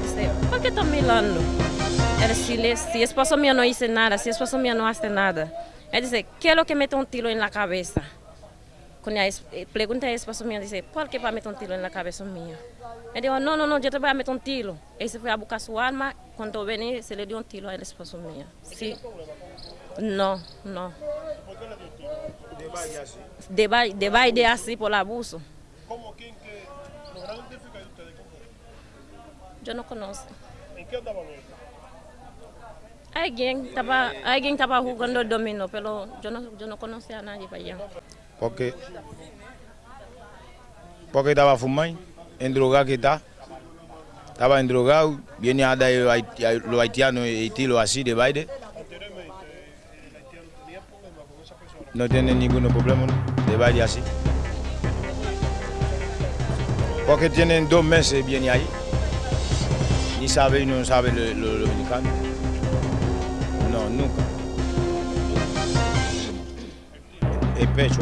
Dice, ¿por qué estás mirando? Él, si, le, si esposo mío no hizo nada, si esposo mío no hace nada. Él dice, ¿qué es lo que mete un tiro en la cabeza? Cuando eh, pregunta a esposo mío, dice, ¿por qué va a meter un tiro en la cabeza mía? Él dijo, no, no, no, yo te voy a meter un tiro. Él se fue a buscar su arma, cuando venía se le dio un tiro al esposo mío. Sí. No, no. De baile, de baile así por abuso. ¿Cómo quién que lograron identificar ustedes qué? Yo no conozco. ¿En qué andaban ellos? Alguien estaba, alguien estaba jugando el dominó, pero yo no, yo no conocía a nadie para allá. Porque, porque estaba fumando, endrogado que está. Estaba endrogado, viene a dar los haitianos y tiro así de baile. No tiene ningún problema ¿no? de baile así. Porque tienen dos meses viene ahí. Ni sabe, no sabe lo, lo- lo dominicano. No, nunca. El pecho.